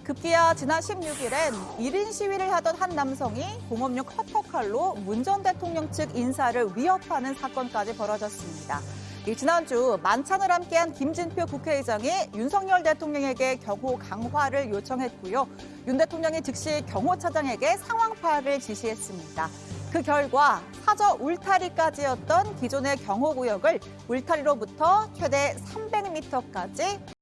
급기야 지난 16일엔 1인 시위를 하던 한 남성이 공업용 커터칼로 문 전 대통령 측 인사를 위협하는 사건까지 벌어졌습니다. 지난주 만찬을 함께한 김진표 국회의장이 윤석열 대통령에게 경호 강화를 요청했고요. 윤 대통령이 즉시 경호차장에게 상황 파악을 지시했습니다. 그 결과 사저 울타리까지였던 기존의 경호구역을 울타리로부터 최대 300m까지